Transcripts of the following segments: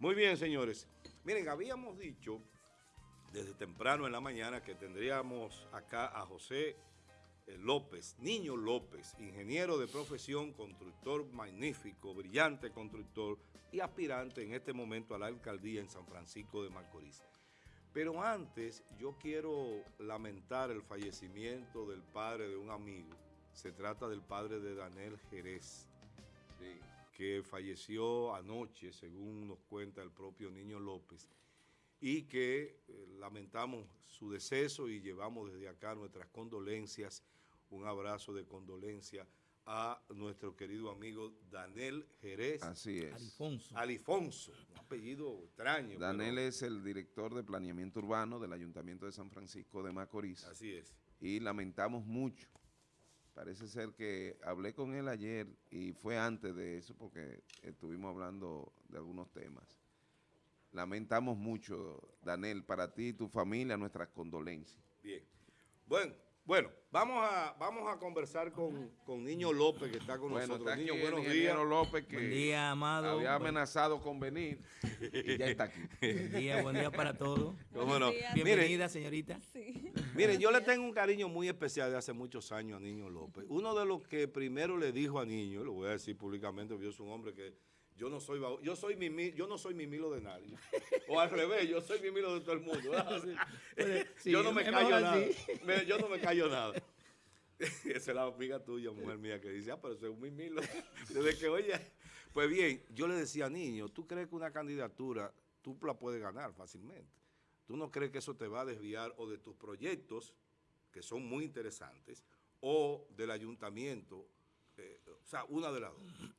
Muy bien, señores. Miren, habíamos dicho desde temprano en la mañana que tendríamos acá a José eh, López, Niño López, ingeniero de profesión, constructor magnífico, brillante constructor y aspirante en este momento a la alcaldía en San Francisco de Macorís. Pero antes yo quiero lamentar el fallecimiento del padre de un amigo. Se trata del padre de Daniel Jerez, que falleció anoche, según nos cuenta el propio Niño López, y que eh, lamentamos su deceso y llevamos desde acá nuestras condolencias, un abrazo de condolencia a nuestro querido amigo Daniel Jerez. Así es. Alifonso. Alifonso, un apellido extraño. Daniel es el director de planeamiento urbano del Ayuntamiento de San Francisco de Macorís. Así es. Y lamentamos mucho. Parece ser que hablé con él ayer y fue antes de eso porque estuvimos hablando de algunos temas. Lamentamos mucho, Daniel, para ti y tu familia, nuestras condolencias. Bien. Bueno, bueno, vamos a, vamos a conversar con, con Niño López, que está con nosotros. Niño, buenos días. López, que buen día, amado. había amenazado con venir y ya está aquí. Buen día, buen día para todos. Bueno, Bienvenida, señorita. Sí. Miren, yo le tengo un cariño muy especial de hace muchos años a Niño López. Uno de los que primero le dijo a Niño, lo voy a decir públicamente, porque yo soy un hombre que yo no soy yo soy mi yo no soy mimilo de nadie. O al revés, yo soy mimilo de todo el mundo. yo no me callo nada. yo no me callo nada. Esa es la amiga tuya, mujer mía, que dice, ah, pero soy un mimilo. Desde que, oye, pues bien, yo le decía, niño, ¿tú crees que una candidatura tú la puedes ganar fácilmente? ¿Tú no crees que eso te va a desviar o de tus proyectos, que son muy interesantes, o del ayuntamiento? Eh, o sea, una de las dos.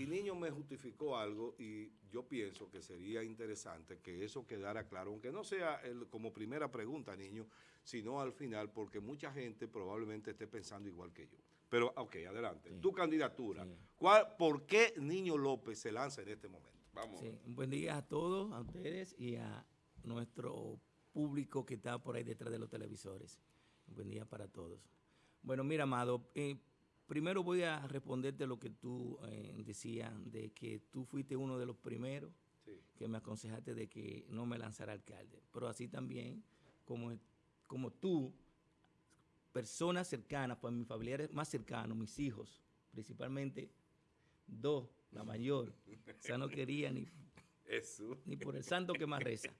Y Niño me justificó algo y yo pienso que sería interesante que eso quedara claro, aunque no sea el, como primera pregunta, Niño, sino al final, porque mucha gente probablemente esté pensando igual que yo. Pero, ok, adelante. Tu candidatura. ¿Cuál, ¿Por qué Niño López se lanza en este momento? Vamos. Un buen día a todos, a ustedes y a nuestro público que está por ahí detrás de los televisores. Un buen día para todos. Bueno, mira, Amado, eh, Primero voy a responderte lo que tú eh, decías, de que tú fuiste uno de los primeros que me aconsejaste de que no me lanzara alcalde. Pero así también, como, como tú, personas cercanas, pues mis familiares más cercanos, mis hijos, principalmente dos, la mayor, o sea, no quería ni, ni por el santo que más reza.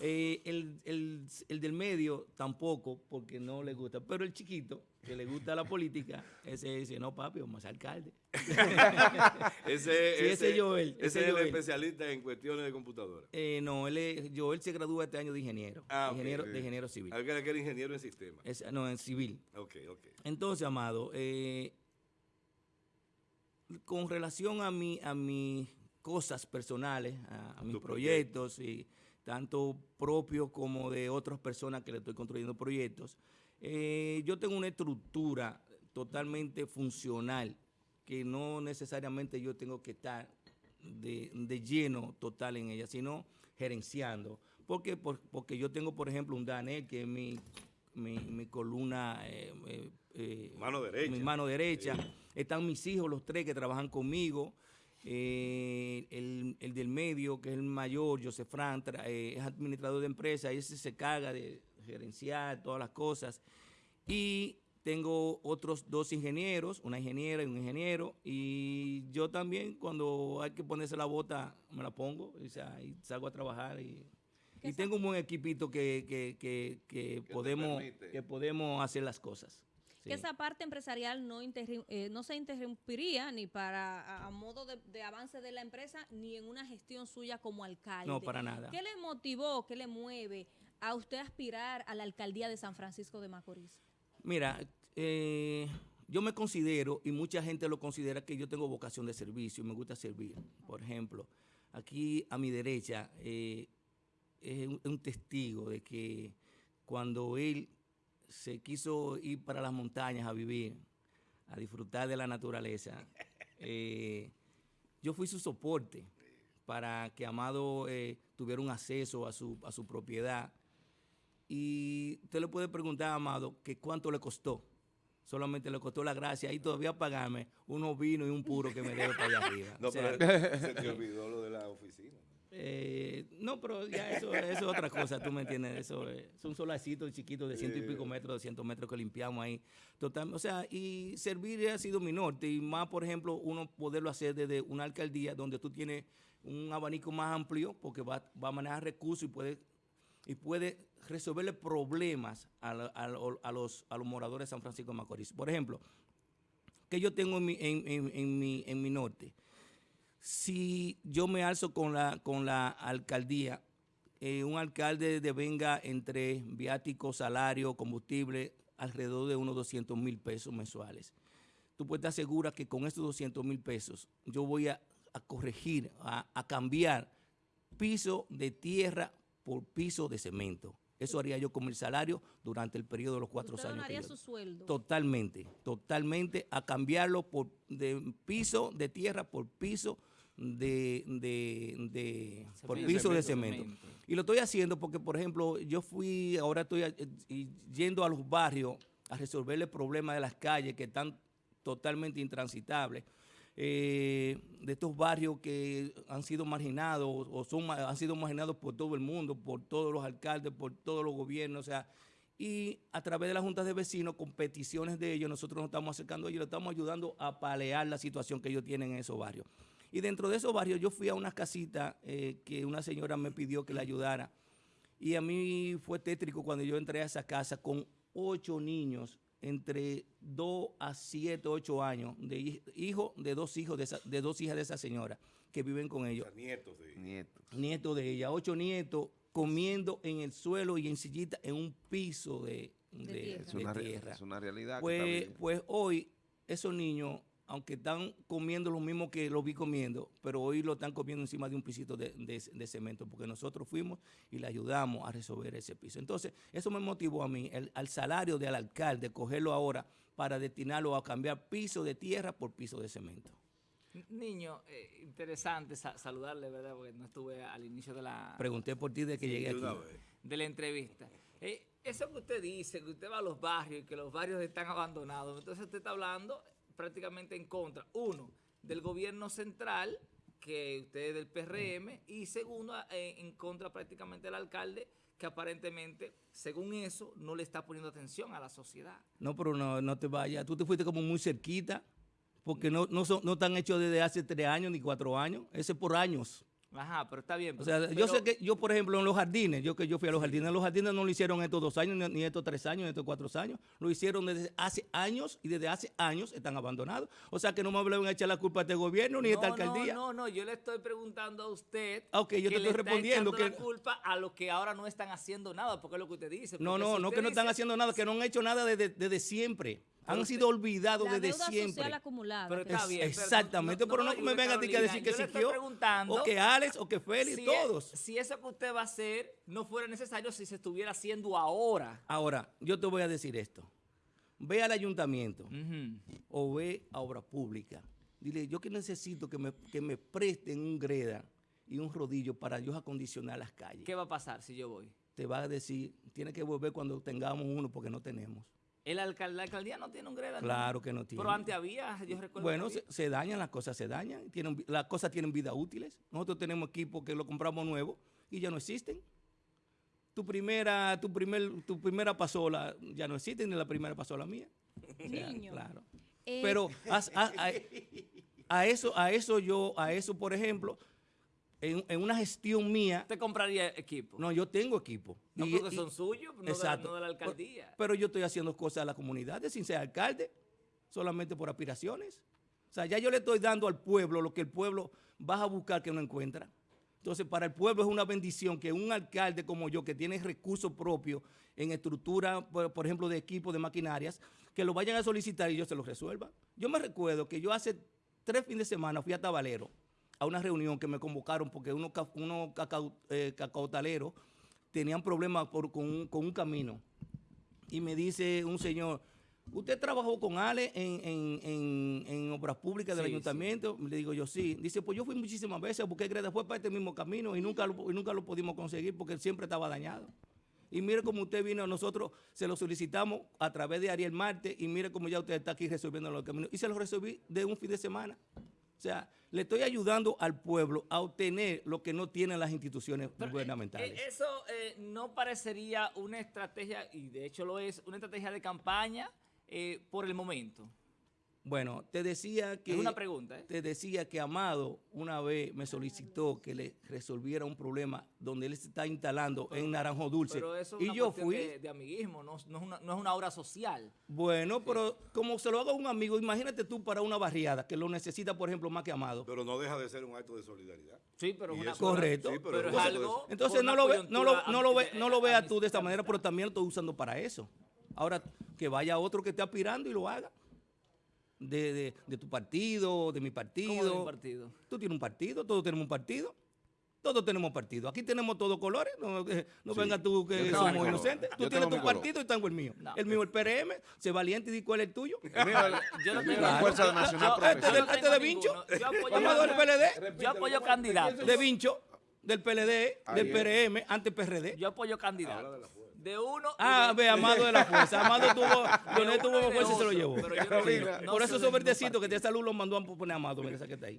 Eh, el, el, del medio tampoco, porque no le gusta. Pero el chiquito, que le gusta la política, ese dice, no papi, vamos a ser alcalde. ese, ese, Joel. Ese, es el especialista en cuestiones de computadora. Eh, no, él es, Joel se gradúa este año de ingeniero. Ah, ingeniero De ingeniero civil. Alguien que era ingeniero en sistema. no, en civil. Ok, ok. Entonces, Amado, eh, con relación a mi, a mis cosas personales, a, mis proyectos y tanto propios como de otras personas que le estoy construyendo proyectos. Eh, yo tengo una estructura totalmente funcional, que no necesariamente yo tengo que estar de, lleno total en ella, sino gerenciando. ¿Por qué? porque yo tengo, por ejemplo, un Daniel, que es mi, mi, columna... Eh, eh, mano derecha. Mi mano derecha. Están mis hijos, los tres que trabajan conmigo. Eh, el, del medio, que es el mayor, José Fran, eh, es administrador de empresa, y ese se carga de gerenciar todas las cosas. Y tengo otros dos ingenieros, una ingeniera y un ingeniero, y yo también cuando hay que ponerse la bota me la pongo y, salgo a trabajar y, tengo un buen equipito que, podemos, que podemos hacer las cosas que esa parte empresarial no, eh, no se interrumpiría ni para a, modo de, avance de la empresa ni en una gestión suya como alcalde. No, para nada. ¿Qué le motivó, qué le mueve a usted aspirar a la alcaldía de San Francisco de Macorís? Mira, eh, yo me considero, y mucha gente lo considera, que yo tengo vocación de servicio y me gusta servir. Por ejemplo, aquí a mi derecha eh, es un testigo de que cuando él se quiso ir para las montañas a vivir, a disfrutar de la naturaleza, eh, yo fui su soporte para que Amado eh, tuviera un acceso a su, a su propiedad. Y usted le puede preguntar a Amado que cuánto le costó. Solamente le costó la gracia y todavía pagarme unos vinos y un puro que me debe para allá arriba. No, pero se te olvidó lo de la oficina. Eh, no, pero ya eso, eso es otra cosa, tú me entiendes. Eso es, es un solacito chiquito de ciento y pico metros, 200 metros que limpiamos ahí. Total, o sea, y servir ha sido mi norte. Y más, por ejemplo, uno poderlo hacer desde una alcaldía donde tú tienes un abanico más amplio porque va, va a manejar recursos y puede, y puede resolverle problemas a, la- a lo- a los, a los moradores de San Francisco de Macorís. Por ejemplo, que yo tengo en mi, en, en- en mi, en mi norte. Si yo me alzo con la, con la alcaldía, eh, un alcalde devenga entre viático, salario, combustible, alrededor de unos 200 mil pesos mensuales. Tú puedes estar segura que con estos 200 mil pesos yo voy a, a corregir, a, a cambiar piso de tierra por piso de cemento. Eso haría yo con mi salario durante el periodo de los cuatro Usted años. su sueldo. Totalmente, totalmente a cambiarlo por de piso de tierra por piso de, de, de- por piso de Cemento. cemento. Y lo estoy haciendo porque, por ejemplo, yo fui, ahora estoy eh, yendo a los barrios a resolver el problema de las calles que están totalmente intransitables. eh, de estos barrios que han sido marginados o son, han sido marginados por todo el mundo, por todos los alcaldes, por todos los gobiernos, o sea, y a través de las juntas de vecinos, con peticiones de ellos, nosotros nos estamos acercando a ellos, le estamos ayudando a palear la situación que ellos tienen en esos barrios. Y dentro de esos barrios yo fui a una casita eh, que una señora me pidió que le ayudara. Y a mí fue tétrico cuando yo entré a esa casa con ocho niños entre 2 a 7, 8 años, de hij- hijo de dos hijos de, esa- de dos hijas de esa señora que viven con O ellos sea, nietos de Nieto. nietos de ella, ocho nietos comiendo en el suelo y en sillita en un piso de, de- tierra. Es una, tierra. es una realidad. que está Pues, pues hoy esos niños, aunque están comiendo lo mismo que lo vi comiendo, pero hoy lo están comiendo encima de un pisito de, de- de cemento, porque nosotros fuimos y le ayudamos a resolver ese piso. Entonces, eso me motivó a mí, el- al salario del alcalde, cogerlo ahora para destinarlo a cambiar piso de tierra por piso de cemento. Niño, eh, interesante sa- saludarle, ¿verdad? Porque no estuve al inicio de la, Pregunté por ti de que llegué aquí. de la entrevista. Eh, eso que usted dice, que usted va a los barrios y que los barrios están abandonados, entonces usted está hablando prácticamente en contra, uno, del gobierno central, que usted es del PRM, y segundo, eh, en contra prácticamente del alcalde, que aparentemente, según eso, no le está poniendo atención a la sociedad. No, pero no, no te vayas. Tú te fuiste como muy cerquita, porque no, no, son, no están hechos desde hace tres años ni cuatro años. Ese es por años. Ajá, pero está bien. O pero- sea, yo sé que yo, por ejemplo, en los jardines, yo que yo fui a los jardines, los jardines no lo hicieron estos dos años, ni, estos tres años, ni estos cuatro años. Lo hicieron desde hace años y desde hace años están abandonados. O sea, que no me vuelven a echar la culpa a este gobierno ni a esta alcaldía. No, no, no, yo le estoy preguntando a usted. Ok, yo te que le estoy respondiendo que- la culpa a los que ahora no están haciendo nada, porque es lo que usted dice. No, no, si no que no están haciendo nada, que no han hecho nada desde, desde siempre. Han sido olvidados desde siempre. social acumulada. Pero está Es- bien. exactamente, pero no, me me vengan a ti que decir que Siquio, o que Alex, o que Félix, si todos. es- si eso que usted va a hacer no fuera necesario si se estuviera haciendo ahora. Ahora, yo te voy a decir esto. Ve al ayuntamiento o ve a obra pública. Dile, yo que necesito que me, que me presten un greda y un rodillo para yo acondicionar las calles. ¿Qué va a pasar si yo voy? Te va a decir, tiene que volver cuando tengamos uno porque no tenemos. El alcal- la alcaldía no tiene un greda. ¿no? Claro que no tiene. Pero antes había, yo recuerdo. Bueno, se, dañan, las cosas se dañan, tienen, las cosas tienen vida útiles. Nosotros tenemos equipos que lo compramos nuevo y ya no existen. Tu primera, tu primer, tu primera pasola ya no existe, ni la primera pasola mía. O sea, Niño. Claro. Eh, Pero as- a, a- a eso, a eso yo, a eso, por ejemplo, en, en una gestión mía, Usted compraría equipo. no, yo tengo equipo. No, Y- porque y- son suyos, no, de la, Exacto. no de la alcaldía. Pero yo estoy haciendo cosas a la comunidad sin ser alcalde, solamente por aspiraciones. O sea, ya yo le estoy dando al pueblo lo que el pueblo va a buscar que no encuentra. Entonces, para el pueblo es una bendición que un alcalde como yo, que tiene recursos propios en estructura, por, por ejemplo, de equipos, de maquinarias, que lo vayan a solicitar y yo se los resuelva. Yo me recuerdo que yo hace tres fines de semana fui a Tabalero a una reunión que me convocaron porque unos, unos cacao- eh, cacautaleros tenían problemas por- con, un, con un camino. Y me dice un señor, ¿usted trabajó con Ale en, en- en- en obras públicas del Sí, sí. ayuntamiento? Le digo yo, sí. Dice, pues yo fui muchísimas veces porque fue para este mismo camino y nunca, lo, y nunca lo pudimos conseguir porque él siempre estaba dañado. Y mire cómo usted vino, nosotros se lo solicitamos a través de Ariel Marte y mire cómo ya usted está aquí resolviendo los caminos. Y se lo resolví de un fin de semana. O sea, le estoy ayudando al pueblo a obtener lo que no tienen las instituciones Pero, eh, gubernamentales. eh, eso eh, no parecería una estrategia, y de hecho lo es, una estrategia de campaña eh, por el momento. Bueno, te decía que... Es una pregunta, ¿eh? Te decía que Amado una vez me solicitó que le resolviera un problema donde él se está instalando en Naranjo Dulce. Pero eso es y una yo fui... de, de amiguismo, no, no es una, no es una obra social. Bueno, pero como se lo haga un amigo, imagínate tú para una barriada que lo necesita, por ejemplo, más que Amado. Pero no deja de ser un acto de solidaridad. Sí, pero es una eso- Correcto. sí, pero, pero es algo. Entonces no lo, ve, no, lo, no, lo ve, no lo veas tú de esta manera, pero también lo estoy usando para eso. Ahora, que vaya otro que esté aspirando y lo haga. De, de- de tu partido, de mi partido. ¿Cómo de mi partido? Tú tienes un partido, todos tenemos un partido. Todos tenemos partido. Aquí tenemos todos colores. No, no Sí. venga tú que somos inocentes. Tú Yo tienes tu partido y tengo el mío. No. El mío el PRM. Sé valiente y di cuál es el tuyo. El mío Yo no tengo- la Fuerza yo- Nacional yo- Este este de Vincho. ninguno. Yo apoyo- del PLD. Yo apoyo candidatos. De Vincho, del PLD, Ahí del. PRM, antes PRD. Yo apoyo candidatos. De uno. Ah, de- ve, Amado de la Fuerza. Amado tuvo, Leonel tuvo de fuerza y se lo llevó. pero yo no Carolina. soy- no Por eso esos verdecitos que te salud los mandó a poner Amado. Mira esa que está ahí.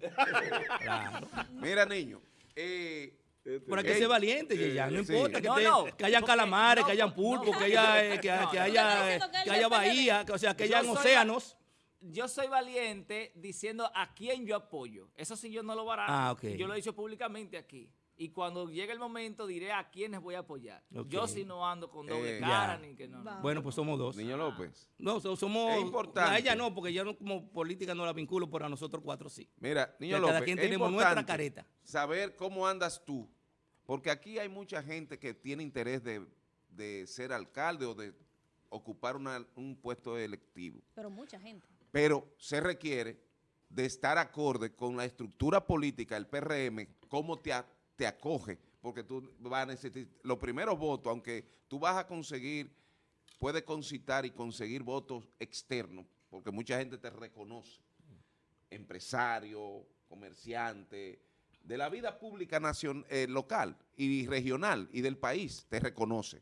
Claro. Mira, niño, eh, hay que ser valiente, ya. No sí. importa que, No, te- no, que hayan porque- calamares, no, que hayan pulpos, no. que haya, eh, que, No, que no. haya, eh, que haya bahía, que- o sea, que hayan océanos. Yo soy valiente diciendo a quién yo apoyo. Eso sí yo no lo barato. Ah. Yo lo he dicho públicamente aquí. Y cuando llegue el momento diré a quiénes voy a apoyar. Yo sí no ando con doble Eh, cara ya. ni que no. Bueno, pues somos dos. niño López. No, so- somos. Es importante. A ella no, porque yo no, como política no la vinculo, pero a nosotros cuatro sí. Mira, niño López, cada quien es tenemos nuestra importante careta. Saber cómo andas tú, porque aquí hay mucha gente que tiene interés de, de ser alcalde o de ocupar una- un puesto electivo, Pero mucha gente. pero se requiere de estar acorde con la estructura política del PRM, cómo te, a- te acoge, porque tú vas a necesitar los primeros votos, aunque tú vas a conseguir, puedes concitar y conseguir votos externos, porque mucha gente te reconoce, empresario, comerciante, de la vida pública nacion- eh, local y regional y del país, te reconoce.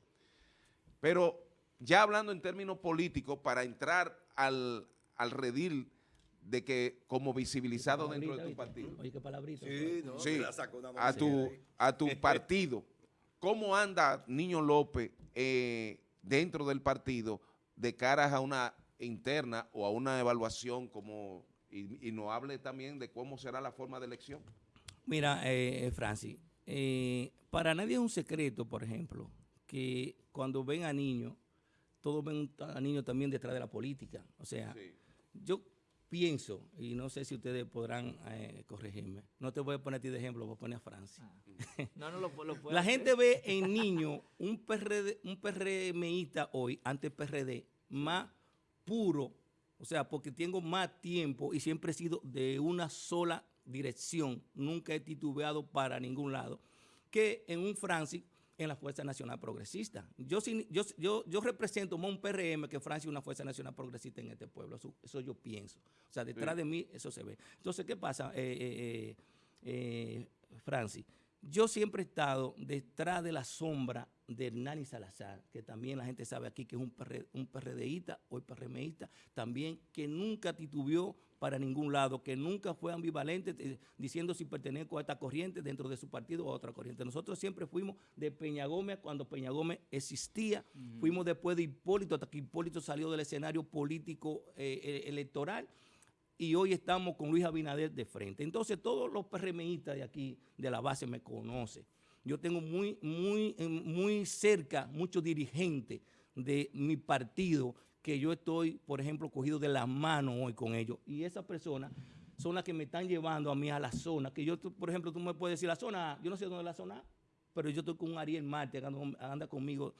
Pero ya hablando en términos políticos, para entrar al, al redil de que como visibilizado dentro de tu partido. Oye, qué palabrita. Sí, no, Sí, me la sacó una a tu, a tu partido, ¿cómo anda Niño López eh, dentro del partido de cara a una interna o a una evaluación como y, y nos hable también de cómo será la forma de elección? Mira, eh, Francis, eh, para nadie es un secreto, por ejemplo, que cuando ven a niños, todos ven a niños también detrás de la política. O sea, Sí. yo pienso, y no sé si ustedes podrán eh, corregirme, no te voy a poner a ti de ejemplo, voy a poner a Francis. No, no lo, lo puedo La hacer. gente ve en niño un PRD, un PRMista hoy, antes PRD, más puro, o sea, porque tengo más tiempo y siempre he sido de una sola dirección, nunca he titubeado para ningún lado, que en un Francis en la Fuerza Nacional Progresista. Yo, yo, yo, yo represento más un PRM que Francia una Fuerza Nacional Progresista en este pueblo. Eso, eso yo pienso. O sea, detrás Sí. de mí eso se ve. Entonces, ¿qué pasa, eh, eh, eh, eh, Francis? Yo siempre he estado detrás de la sombra de Hernani Salazar, que también la gente sabe aquí que es un, PR, un PRDista o PRMista, también que nunca titubeó para ningún lado, que nunca fue ambivalente eh, diciendo si pertenezco a esta corriente dentro de su partido o a otra corriente. Nosotros siempre fuimos de Peña Gómez cuando Peña Gómez existía, fuimos después de Hipólito, hasta que Hipólito salió del escenario político eh, eh, electoral y hoy estamos con Luis Abinader de frente. Entonces todos los PRMistas de aquí, de la base, me conocen. Yo tengo muy, muy, eh, muy cerca muchos dirigentes de mi partido que yo estoy, por ejemplo, cogido de la mano hoy con ellos. Y esas personas son las que me están llevando a mí a la zona. Que yo, por ejemplo, tú me puedes decir la zona, A, yo no sé dónde es la zona, A, pero yo estoy con un Ariel Marte, anda conmigo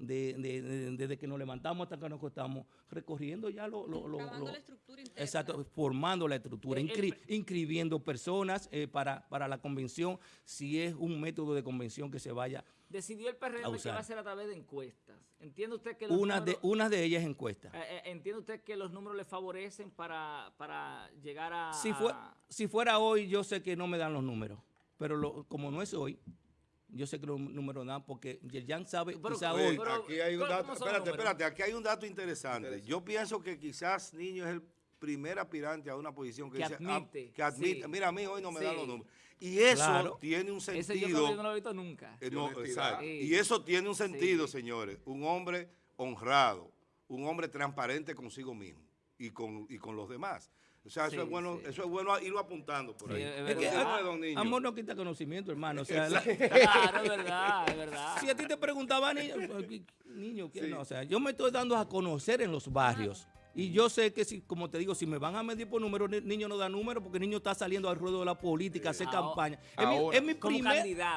de- de- de- desde que nos levantamos hasta que nos acostamos, recorriendo ya lo... lo- lo- Trabajando lo- la estructura interna. Exacto, formando la estructura, inscri- pre- inscribiendo personas eh, para, para la convención, si es un método de convención que se vaya. Decidió el PRM que va a ser a través de encuestas. ¿Entiende usted que los Una de, números- una de ellas encuesta. eh, eh, ¿Entiende usted que los números le favorecen para, para llegar a... Si, fue- a- si fuera hoy, yo sé que no me dan los números, pero lo- como no es hoy, yo sé que los números dan porque Yerjan sabe, Pero- quizá Oye, hoy, pero- aquí hay un ¿cómo dato, espérate, espérate, aquí hay un dato interesante. Yo pienso que quizás Niño es el primer aspirante a una posición que, Que dice, ah, admite, que admite, sí. mira, a mí hoy no me dan los Sí. números. Y eso Claro. tiene un Ese yo sentido. no lo he visto nunca. Eh, no, exacto. Sí. Y eso tiene un sentido, Sí. señores. Un hombre honrado, un hombre transparente consigo mismo y con, y con los demás. O sea, eso es bueno, sí. eso es bueno irlo apuntando por ahí. es que, don Niño. amor no quita conocimiento, hermano. O sea, la- Claro, es verdad, es verdad. si a ti te preguntaba, niño, niño, ¿qué Sí. no? O sea, yo me estoy dando a conocer en los barrios. Y yo sé que, si, como te digo, si me van a medir por números, ni- niño no da números porque el niño está saliendo al ruedo de la política, a hacer Ahora- campaña. Es mi,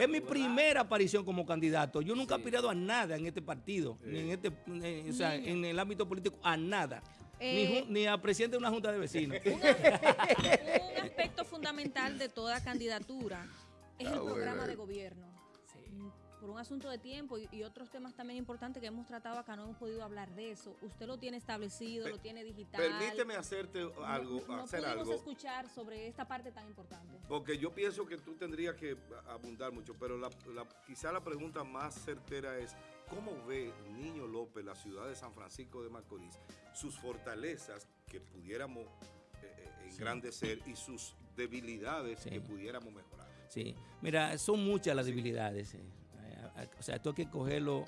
es mi primera aparición como candidato. Yo nunca he Sí. aspirado a nada en este partido, ni en este, o sea, en el ámbito político, a nada. Ni, Eh, ni a presidente de una junta de vecinos. un aspecto fundamental de toda candidatura es Ah, el bueno. programa de gobierno. Por un asunto de tiempo y, y otros temas también importantes que hemos tratado acá, no hemos podido hablar de eso. Usted lo tiene establecido, Pe- lo tiene digital. Permíteme hacerte No- algo, no, hacer pudimos algo. escuchar sobre esta parte tan importante. Porque yo pienso que tú tendrías que abundar mucho, pero la, la- quizá la pregunta más certera es, ¿cómo ve Niño López la ciudad de San Francisco de Macorís, sus fortalezas que pudiéramos eh, eh, engrandecer y sus debilidades Sí. que pudiéramos mejorar? Sí, mira, son muchas las debilidades. eh. O sea, esto hay que cogerlo.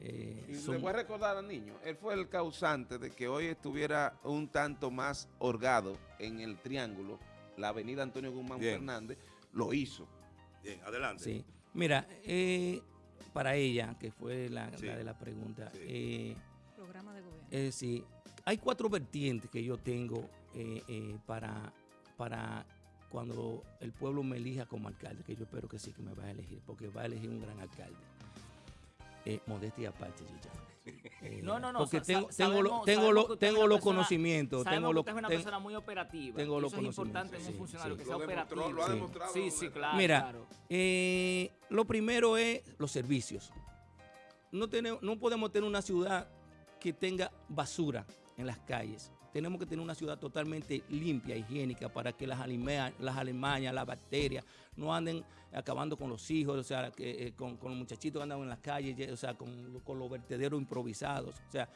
eh, Y son- le voy a recordar al niño, él fue el causante de que hoy estuviera un tanto más holgado en el triángulo, la avenida Antonio Guzmán Bien. Fernández, lo hizo. Bien, adelante. Sí. Mira, eh, para ella, que fue la, Sí. la de la pregunta, Sí. eh, Programa de gobierno. eh, sí, hay cuatro vertientes que yo tengo eh, eh, para, para cuando el pueblo me elija como alcalde, que yo espero que sí que me va a elegir, porque va a elegir un gran alcalde. Eh, modestia aparte, Chicha. Eh, No, no, no. Porque tengo, tengo, lo- tengo, lo- que tengo los persona- conocimientos. Tengo que lo- usted es una ten- persona muy operativa. tengo los eso es importante en conocimientos, un sí, funcionario sí. que sea Lo demostró, operativo. lo ha Sí. demostrado, Sí, sí, claro. Mira, claro. Eh, lo primero es los servicios. No, tenemos, no podemos tener una ciudad que tenga basura en las calles. Tenemos que tener una ciudad totalmente limpia, higiénica, para que las, alime- las alemañas, las bacterias, no anden acabando con los hijos, o sea, que, eh, con, con los muchachitos que andan en las calles, o sea, con, con los vertederos improvisados. O sea,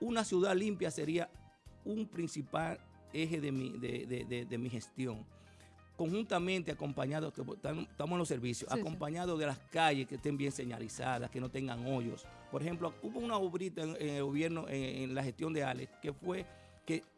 una ciudad limpia sería un principal eje de mi, de- de- de- de mi gestión conjuntamente acompañado, que estamos en los servicios, Sí, sí. acompañado de las calles que estén bien señalizadas, que no tengan hoyos. Por ejemplo, hubo una obrita en, en el gobierno, en, en la gestión de Alex, que fue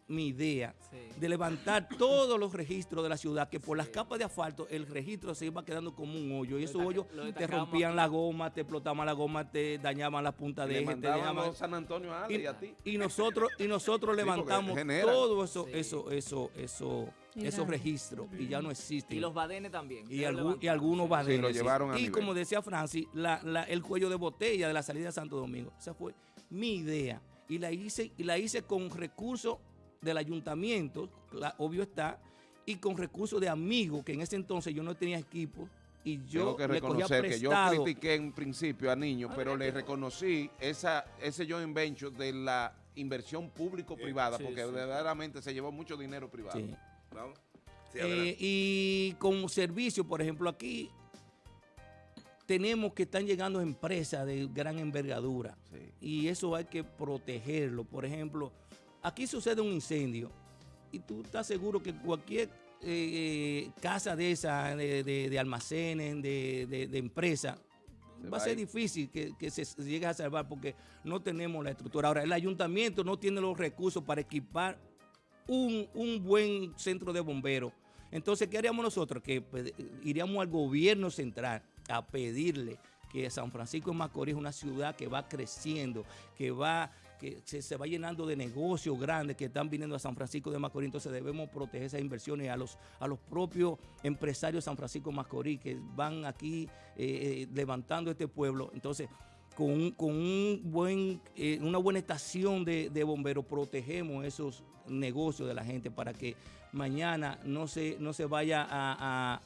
mi idea Sí. de levantar todos los registros de la ciudad, que por las capas de asfalto el registro se iba quedando como un hoyo. Y esos hoyos te rompían la goma, te explotaban la goma, te dañaban la punta de eje, te dañaban- San Antonio a Ale y, a ti. y nosotros y nosotros levantamos todo eso Sí. eso eso eso Y esos registros y ya no existen Y los badenes también. y, algún- algunos sí. badenes. lo llevaron a y nivel. como decía Francis, la- la- el cuello de botella de la salida de Santo Domingo. Esa fue mi idea. Y la hice, y la hice con recursos del ayuntamiento, cla- obvio está, y con recursos de amigos, que en ese entonces yo no tenía equipo. Y yo Tengo que le reconocer que yo prestado. critiqué en principio a Niño, Ah, pero le que- reconocí esa, ese joint venture de la inversión público-privada, Sí, porque sí. verdaderamente se llevó mucho dinero privado. Sí. Vamos. Sí, Eh, y como servicio, por ejemplo, aquí tenemos que están llegando empresas de gran envergadura. Sí. y eso hay que protegerlo. Por ejemplo, aquí sucede un incendio y tú estás seguro que cualquier eh, casa de esa, de, de- de almacenes, de, empresa, Se va a ser difícil que, que se llegue a salvar porque no tenemos la estructura. Ahora, el ayuntamiento no tiene los recursos para equipar un, un buen centro de bomberos. Entonces, ¿qué haríamos nosotros? Que pues, iríamos al gobierno central a pedirle que San Francisco de Macorís es una ciudad que va creciendo, que va que se, va llenando de negocios grandes que están viniendo a San Francisco de Macorís, entonces debemos proteger esas inversiones a los, a los propios empresarios de San Francisco de Macorís que van aquí eh, eh, levantando este pueblo. Entonces, con, con un buen, eh, una buena estación de, de bomberos protegemos esos negocios de la gente para que mañana no se, no se vaya a,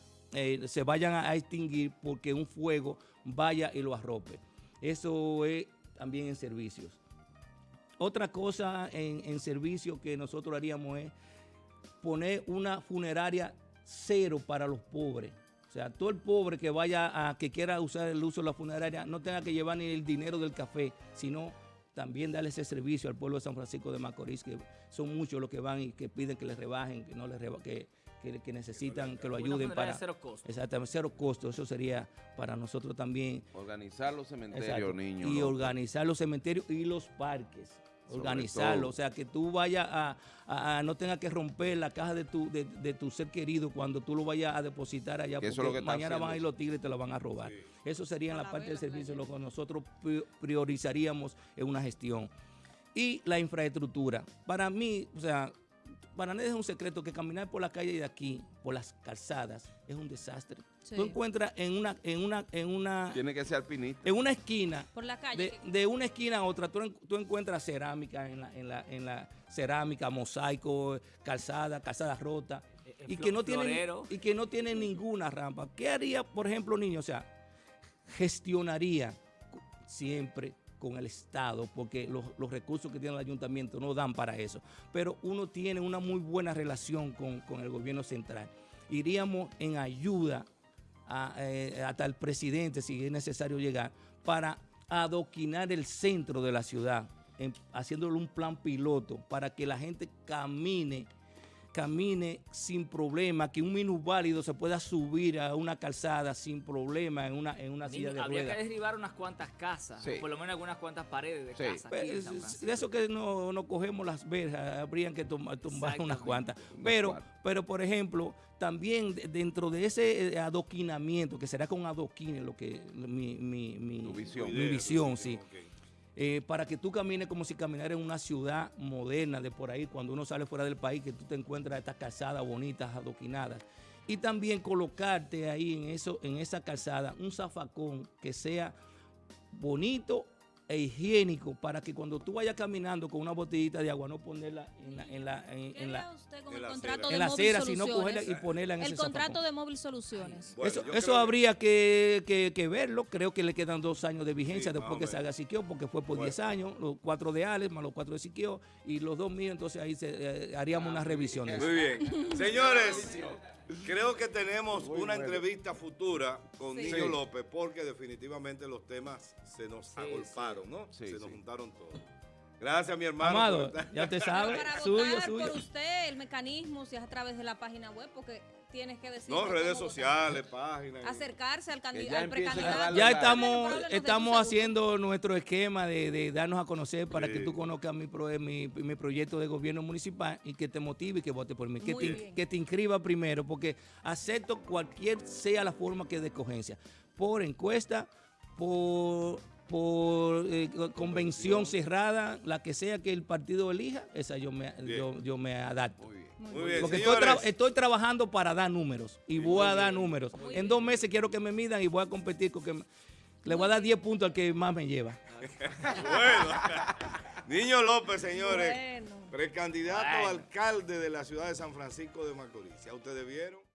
se vayan a extinguir porque un fuego vaya y lo arrope. Eso es también en servicios. Otra cosa en, en servicio que nosotros haríamos es poner una funeraria cero para los pobres. O sea, todo el pobre que vaya a, que quiera usar el uso de la funeraria, no tenga que llevar ni el dinero del café, sino también darle ese servicio al pueblo de San Francisco de Macorís, que son muchos los que van y que piden que les rebajen, que no les reba- que, que, que necesitan que lo Una ayuden funeraria para... cero costo. Exactamente, cero costo, eso sería para nosotros también. Organizar los cementerios, Exacto, niños. y organizar los cementerios y los parques. Organizarlo, todo. o sea, que tú vayas a, a- a- no tengas que romper la caja de tu, de, de tu ser querido cuando tú lo vayas a depositar allá, Que eso porque es lo que está mañana van a ir los tigres y te lo van a robar. Eso sería en la la parte del servicio, lo que nosotros pri- priorizaríamos en una gestión. Y la infraestructura. Para mí, o sea, para nadie es un secreto que caminar por la calle de aquí, por las calzadas, es un desastre. Sí. Tú encuentras en una, en una, en una, Tiene que ser alpinista. en una esquina Por la calle. de, una esquina a otra, tú, tú encuentras cerámica en la, en, la, en la cerámica, mosaico, calzada, calzada rota, Eh, eh, y que, no tienen, y que no tienen ninguna rampa. ¿Qué haría, por ejemplo, niño? O sea, gestionaría siempre con el Estado, porque los, los recursos que tiene el ayuntamiento no dan para eso. Pero uno tiene una muy buena relación con, con el gobierno central. Iríamos en ayuda eh, hasta el presidente, si es necesario llegar, para adoquinar el centro de la ciudad, haciéndole un plan piloto para que la gente camine camine sin problema, que un minusválido se pueda subir a una calzada sin problema en una, en una Niño, silla de habría ruedas. que derribar unas cuantas casas, Sí. o por lo menos algunas cuantas paredes de Sí. aquí en Pues, San de eso que no, no cogemos las verjas, habrían que tom- tumbar unas cuantas. Pero, pero por ejemplo, también de- dentro de ese eh, adoquinamiento, que será con adoquines lo que mi, mi, mi- Tu visión. mi Idea, visión, tu sí. Eh, para que tú camines como si caminara en una ciudad moderna de por ahí, cuando uno sale fuera del país, que tú te encuentras estas calzadas bonitas, adoquinadas. Y también colocarte ahí en, eso, en esa calzada un zafacón que sea bonito e higiénico para que cuando tú vayas caminando con una botellita de agua no ponerla en la, en la, en, ¿Qué en haría la, usted con en el contrato de en la acera, sino cogerla y ponerla en El ese contrato de Móvil Soluciones. Bueno, eso eso habría que, que- que verlo. Creo que le quedan dos años de vigencia Sí, después que salga Siquio, porque fue por Bueno. 10 años, los cuatro de Alex más los cuatro de Siquio y los dos míos. Entonces ahí se, eh, haríamos Ah, unas revisiones. Muy bien. Señores, creo que tenemos una entrevista futura con Sí. Niño Sí. López porque definitivamente los temas se nos agolparon, ¿no? Sí, se sí. nos juntaron todos. Gracias, mi hermano. Amado, ya usted Pero sabe, para suyo, votar suyo. por usted, el mecanismo, si es a través de la página web, porque tienes que decir. No, redes sociales, páginas. Acercarse al, candi- ya al precandidato. Ya estamos, estamos haciendo nuestro esquema de, de darnos a conocer para Sí. que tú conozcas mi, pro- mi, mi proyecto de gobierno municipal y que te motive y que vote por mí. Que te, que te inscriba primero, porque acepto cualquier sea la forma que de escogencia. Por encuesta, por, por eh, convención cerrada, la que sea que el partido elija, esa yo me, yo, yo me adapto. Muy bien. Muy bien, Porque estoy, tra- estoy trabajando para dar números y voy a dar números. Muy En bien. dos meses quiero que me midan y voy a competir con que me- le voy a dar 10 puntos al que más me lleva. Bueno, Niño López, señores, Bueno. precandidato Bueno. alcalde de la ciudad de San Francisco de Macorís. ¿Ya ustedes vieron?